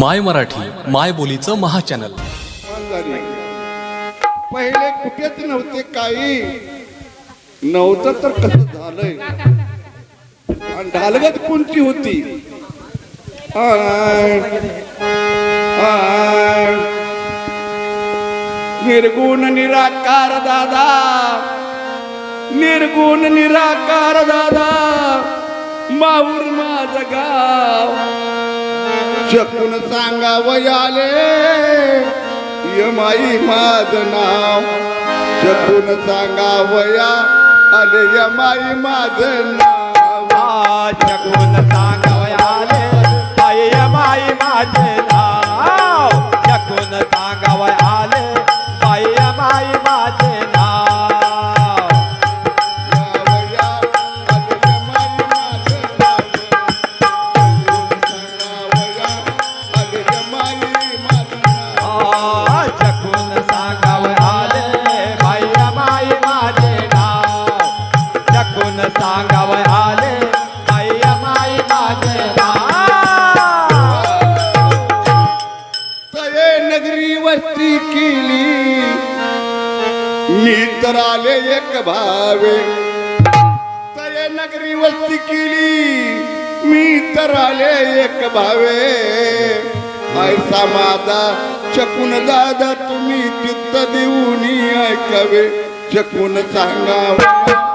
माय मराठी माय बोलीचं महाचॅनल. पहिले कुठेच नव्हते काही. नव्हतं तर कसं झालंय? ढालगत कोणती होती? निर्गुण निराकार दादा. निर्गुण निराकार दादा. माऊर माझ गाव. शकून सांगा वयाले यमाई माझ नाव. शकून सांगा वया आले यमाई माझ नाव. जगून सांगावयाले आई माई माझे केली मी तर आले एक भावे. तये नगरी वस्ती केली. मी तर आले एक भावे. ऐसा माझा चकून दादा तुम्ही चित्त देऊन ऐकावे. चकून सांगावा.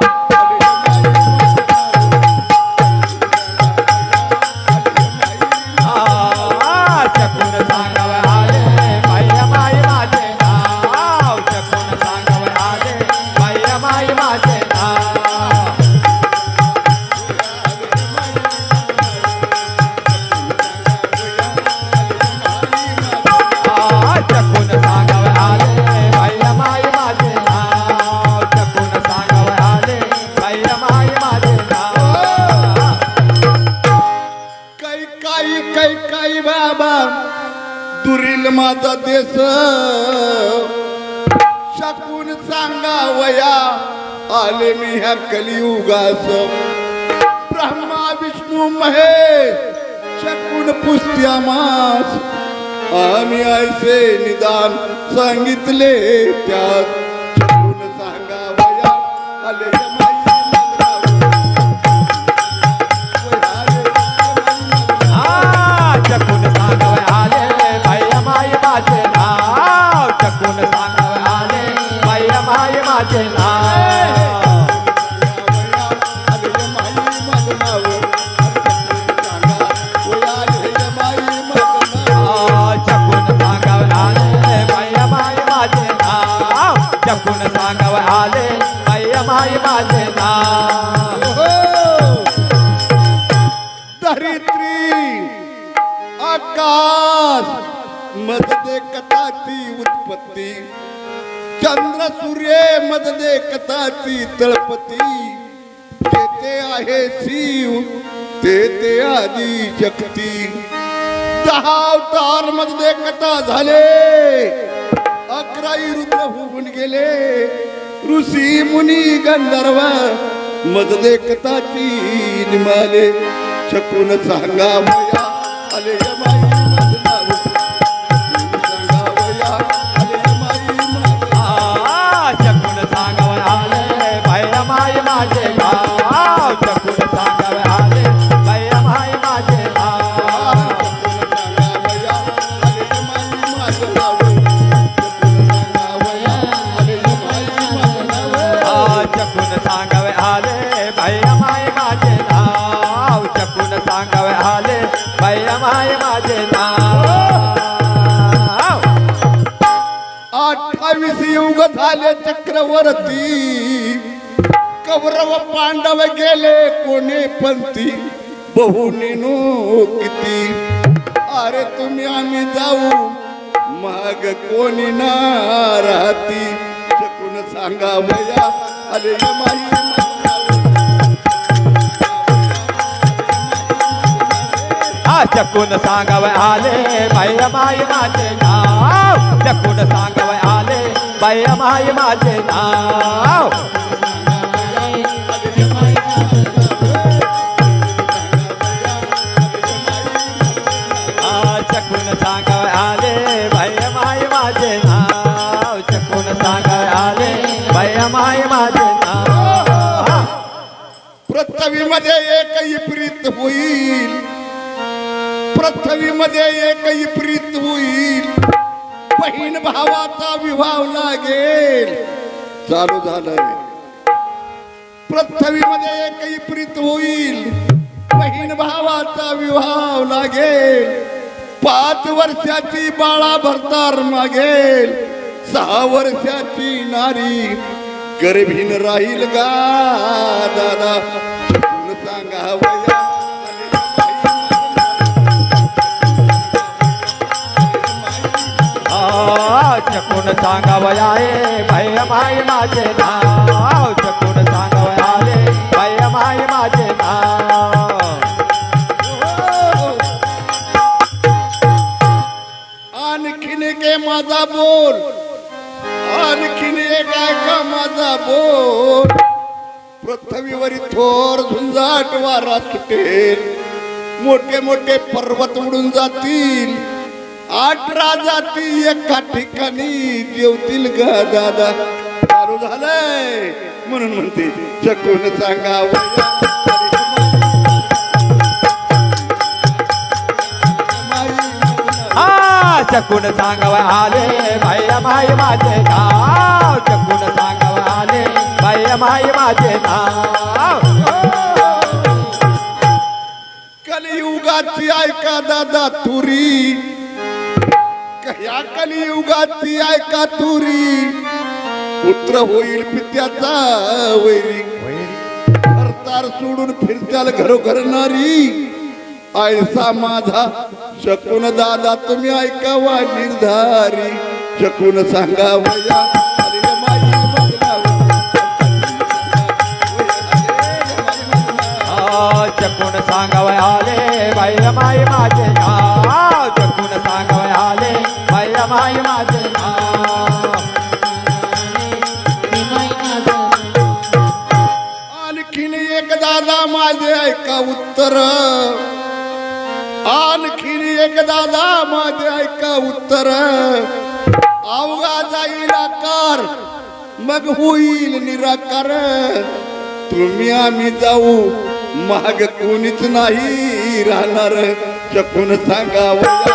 माझा देश. शकून सांगा वया आले मी ह्या कलियुगास. ब्रह्मा विष्णू महेश शकून पुस्त्या मास. आम्ही ऐसे निदान सांगितले त्यात. बाई माई माझे धरित्री आकाश मधले कथाची उत्पत्ती. चंद्र सूर्य मधले कथाची तळपती. तेथे आहे शिव तेथे आदी शक्ती. दहा अवतारमध्ये कथा झाले. अकराई रुद्र होऊन गेले. ऋषी मुनी गंधर्व मज देखताची निमाले शकून सांगा आले. माझे नाव. अठ्ठावीस युग झाले चक्रवर्ती. कौरव पांडव गेले कोणी पंथी? बहुनीनो किती अरे तुम्ही आम्ही जाऊ मग कोणी ना राहती? शकून सांगा भया अरे नाव आले नाव चकुन सांगव आले, भय माय माजे नाव चकुन हाँ, सांगव आले, भय माय माजे नाव एक ही प्रीत होईल। पृथ्वीमध्ये एकही प्रीत होईल. बहीण भावाचा विवाह लागेल. चालू झालंय. पृथ्वीमध्ये एकही प्रीत होईल. बहीण भावाचा विवाह लागेल. पाच वर्षाची बाळा भरतार मागेल. सहा वर्षाची नारी गर्भीन राहील गा. दादा सांगा वया. सांगावयाले भय माय माझे नाव. चकून सांगावयाले भय माय माझे नाव. आणखीन के माझा बोल. आणखीन एक ऐका माझा बोल? पृथ्वीवरी थोर झुंजाट वारा सुटेल. मोठे मोठे पर्वत उडून जातील. अठरा जाती एका ठिकाणी जेवतील ग दादा. चालू झालंय. म्हणून म्हणते चकून सांगा. चकून सांगावयाले भय माय माझे नाव. चकून सांगावयाले भय माय माझे नाव. कलियुगाची ऐका दादा तुरी. कलियुगाची ऐका तुरी? पुत्र होईल पित्याचा वैरी. सरदार सोडून फिरत्याल घरोघर नारी. आयसा माझा शकून दादा तुम्ही ऐकावा निर्धारी. शकून सांगा वया अरे माई बदलावं. आ, चकून सांगावयाले भय माझे नाव चकून सांगावयाले आले माय माझे आणखीन एक दादा माझे ऐका उत्तर. आणखीन एक दादा माझे ऐका उत्तर. अवघा जाईल आकार मग होईल निराकार. तुम्ही आम्ही जाऊ माग कोणीच नाही राहणार. चकून सांगावं